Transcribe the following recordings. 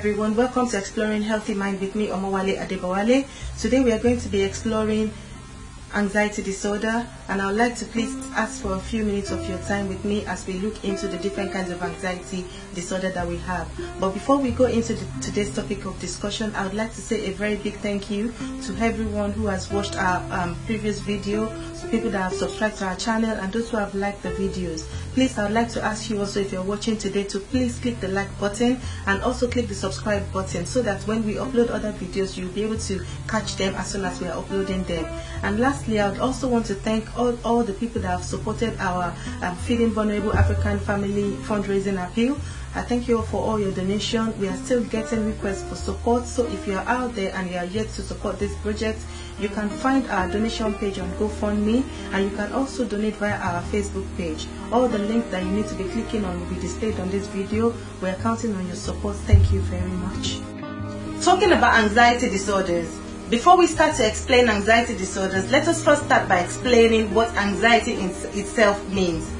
everyone, welcome to Exploring Healthy Mind with me, Omowale Adebawale. Today we are going to be exploring anxiety disorder and I would like to please ask for a few minutes of your time with me as we look into the different kinds of anxiety disorder that we have. But before we go into the, today's topic of discussion, I would like to say a very big thank you to everyone who has watched our um, previous video, people that have subscribed to our channel and those who have liked the videos. Please, I would like to ask you also if you're watching today to please click the like button and also click the subscribe button so that when we upload other videos, you'll be able to catch them as soon as we are uploading them. And lastly, I would also want to thank all, all the people that have supported our um, Feeding Vulnerable African Family fundraising appeal. I thank you all for all your donation. We are still getting requests for support. So if you are out there and you are yet to support this project, you can find our donation page on GoFundMe and you can also donate via our Facebook page. All the links that you need to be clicking on will be displayed on this video. We are counting on your support. Thank you very much. Talking about anxiety disorders, before we start to explain anxiety disorders, let us first start by explaining what anxiety itself means.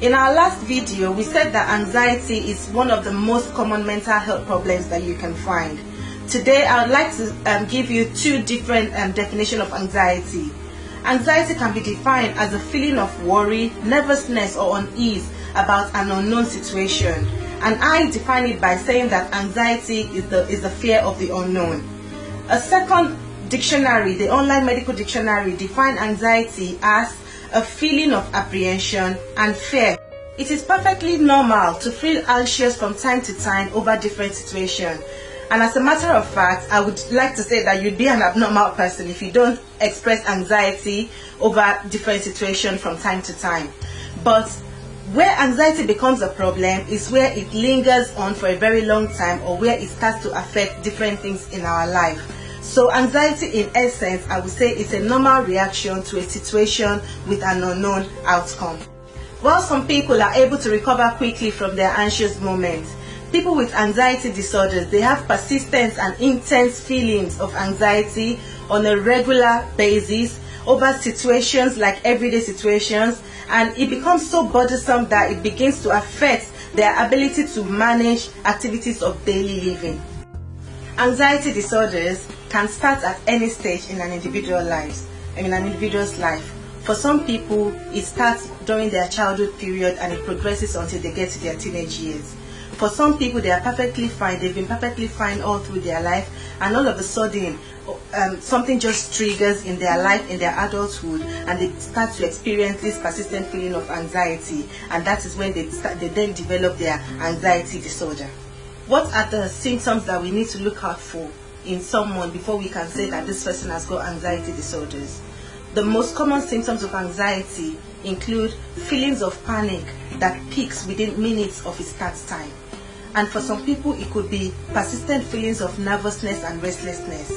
In our last video, we said that anxiety is one of the most common mental health problems that you can find. Today, I would like to um, give you two different um, definitions of anxiety. Anxiety can be defined as a feeling of worry, nervousness, or unease about an unknown situation. And I define it by saying that anxiety is the, is the fear of the unknown. A second dictionary, the online medical dictionary, define anxiety as a feeling of apprehension and fear. It is perfectly normal to feel anxious from time to time over different situations. And as a matter of fact, I would like to say that you'd be an abnormal person if you don't express anxiety over different situations from time to time. But where anxiety becomes a problem is where it lingers on for a very long time or where it starts to affect different things in our life. So anxiety in essence, I would say it's a normal reaction to a situation with an unknown outcome. While some people are able to recover quickly from their anxious moments, people with anxiety disorders, they have persistent and intense feelings of anxiety on a regular basis over situations like everyday situations and it becomes so bothersome that it begins to affect their ability to manage activities of daily living. Anxiety disorders can start at any stage in an individual life, I mean an individual's life. For some people, it starts during their childhood period and it progresses until they get to their teenage years. For some people, they are perfectly fine. They've been perfectly fine all through their life, and all of a sudden, um, something just triggers in their life, in their adulthood, and they start to experience this persistent feeling of anxiety, and that is when they start, they then develop their anxiety disorder. What are the symptoms that we need to look out for in someone before we can say that this person has got anxiety disorders? The most common symptoms of anxiety include feelings of panic that peaks within minutes of its start time. And for some people, it could be persistent feelings of nervousness and restlessness.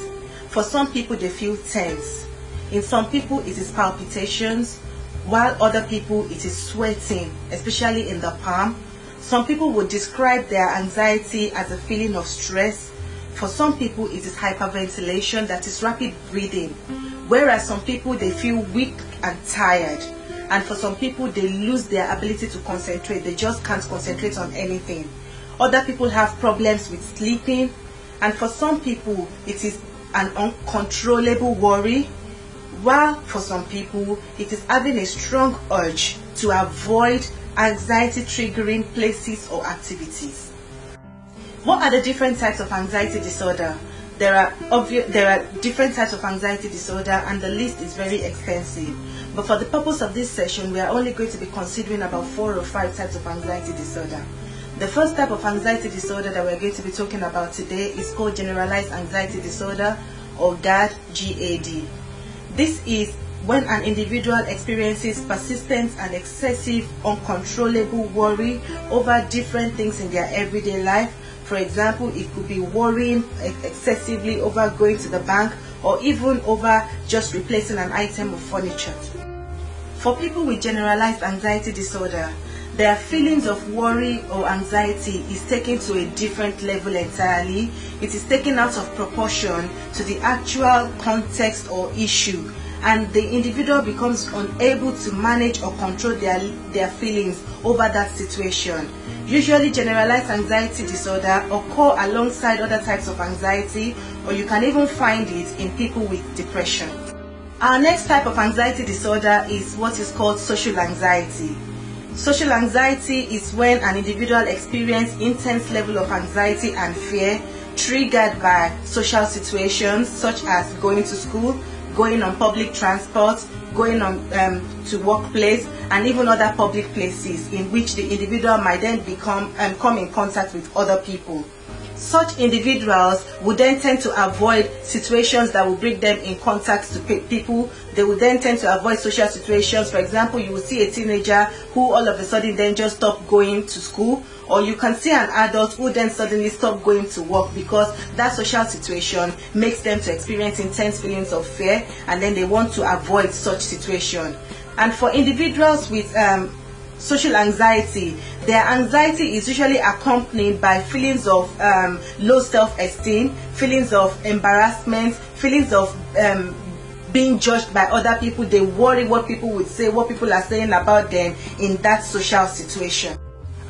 For some people, they feel tense. In some people, it is palpitations, while other people, it is sweating, especially in the palm. Some people would describe their anxiety as a feeling of stress. For some people, it is hyperventilation, that is rapid breathing. Whereas some people, they feel weak and tired. And for some people, they lose their ability to concentrate. They just can't concentrate on anything. Other people have problems with sleeping. And for some people, it is an uncontrollable worry. While for some people, it is having a strong urge to avoid anxiety triggering places or activities. What are the different types of anxiety disorder? There are obvious, there are different types of anxiety disorder and the list is very extensive. But for the purpose of this session, we are only going to be considering about four or five types of anxiety disorder. The first type of anxiety disorder that we're going to be talking about today is called generalized anxiety disorder or GAD, GAD. This is when an individual experiences persistent and excessive uncontrollable worry over different things in their everyday life. For example, it could be worrying excessively over going to the bank or even over just replacing an item of furniture. For people with generalized anxiety disorder, their feelings of worry or anxiety is taken to a different level entirely. It is taken out of proportion to the actual context or issue and the individual becomes unable to manage or control their, their feelings over that situation. Usually generalized anxiety disorder occur alongside other types of anxiety or you can even find it in people with depression. Our next type of anxiety disorder is what is called social anxiety. Social anxiety is when an individual experiences intense level of anxiety and fear triggered by social situations such as going to school, going on public transport, going on um, to workplace, and even other public places in which the individual might then become um, come in contact with other people. Such individuals would then tend to avoid situations that will bring them in contact to people. They would then tend to avoid social situations. For example, you will see a teenager who all of a sudden then just stop going to school or you can see an adult who then suddenly stop going to work because that social situation makes them to experience intense feelings of fear and then they want to avoid such situation and for individuals with um, social anxiety. Their anxiety is usually accompanied by feelings of um, low self-esteem feelings of embarrassment feelings of um, being judged by other people. They worry what people would say what people are saying about them in that social situation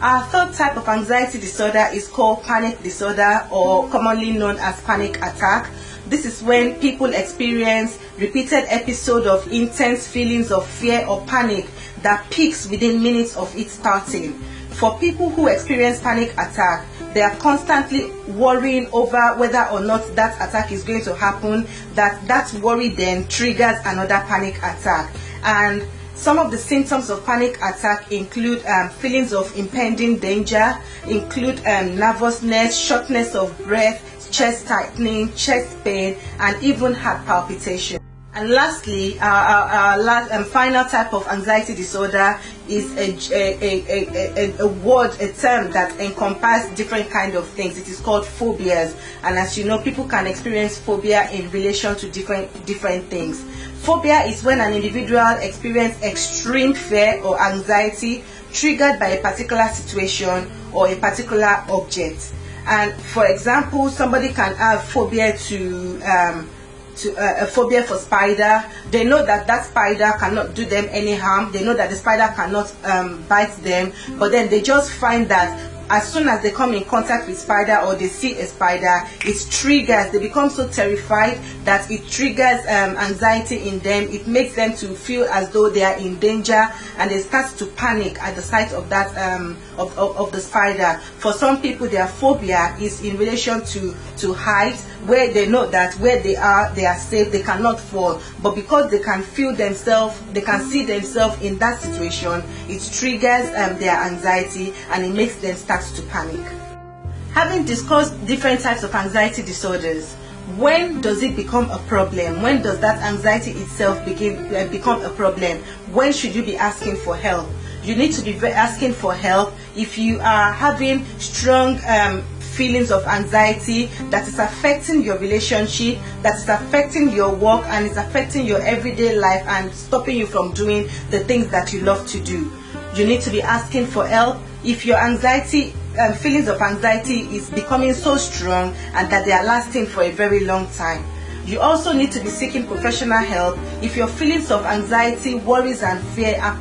our third type of anxiety disorder is called panic disorder or commonly known as panic attack this is when people experience repeated episodes of intense feelings of fear or panic that peaks within minutes of it starting. For people who experience panic attack, they are constantly worrying over whether or not that attack is going to happen, that that worry then triggers another panic attack. And some of the symptoms of panic attack include um, feelings of impending danger, include um, nervousness, shortness of breath, chest tightening, chest pain, and even heart palpitation. And lastly, our, our, our last and final type of anxiety disorder is a, a, a, a, a word, a term that encompasses different kind of things. It is called phobias. And as you know, people can experience phobia in relation to different, different things. Phobia is when an individual experiences extreme fear or anxiety triggered by a particular situation or a particular object. And for example, somebody can have phobia to um, to uh, a phobia for spider. They know that that spider cannot do them any harm. They know that the spider cannot um, bite them, but then they just find that as soon as they come in contact with spider or they see a spider it triggers they become so terrified that it triggers um, anxiety in them it makes them to feel as though they are in danger and they start to panic at the sight of that um, of, of, of the spider. For some people their phobia is in relation to to height where they know that where they are they are safe they cannot fall. But because they can feel themselves they can see themselves in that situation it triggers um, their anxiety and it makes them start to panic. Having discussed different types of anxiety disorders when does it become a problem? When does that anxiety itself begin uh, become a problem? When should you be asking for help you need to be asking for help if you are having strong um, feelings of anxiety that is affecting your relationship, that is affecting your work, and is affecting your everyday life and stopping you from doing the things that you love to do. You need to be asking for help. If your anxiety um, feelings of anxiety is becoming so strong and that they are lasting for a very long time. You also need to be seeking professional help if your feelings of anxiety, worries, and fear are,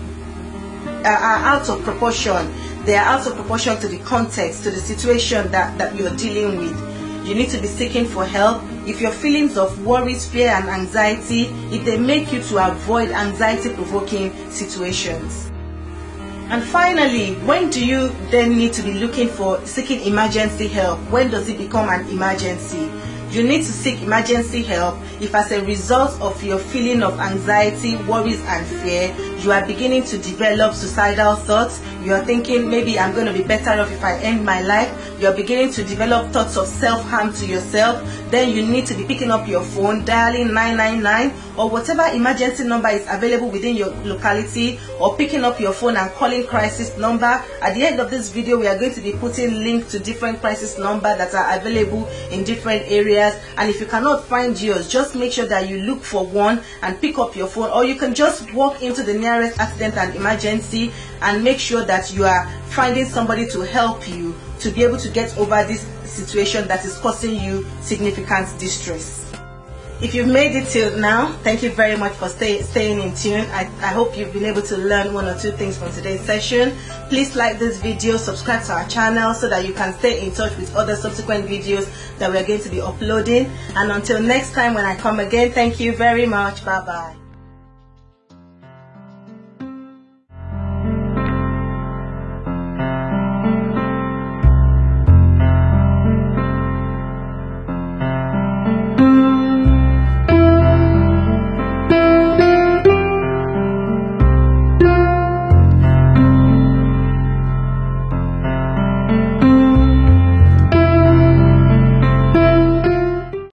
Uh, are out of proportion they are out of proportion to the context, to the situation that, that you're dealing with. You need to be seeking for help. If your feelings of worries, fear, and anxiety, if they make you to avoid anxiety provoking situations. And finally, when do you then need to be looking for seeking emergency help? When does it become an emergency? You need to seek emergency help if as a result of your feeling of anxiety, worries and fear, you are beginning to develop suicidal thoughts, you are thinking maybe I'm going to be better off if I end my life, you are beginning to develop thoughts of self-harm to yourself, then you need to be picking up your phone, dialing 999 or whatever emergency number is available within your locality or picking up your phone and calling crisis number. At the end of this video, we are going to be putting links to different crisis number that are available in different areas. And if you cannot find yours, just make sure that you look for one and pick up your phone or you can just walk into the nearest accident and emergency and make sure that you are finding somebody to help you to be able to get over this situation that is causing you significant distress. if you've made it till now, thank you very much for stay, staying in tune. I, I hope you've been able to learn one or two things from today's session. Please like this video, subscribe to our channel so that you can stay in touch with other subsequent videos that we're going to be uploading. And until next time when I come again, thank you very much. Bye bye.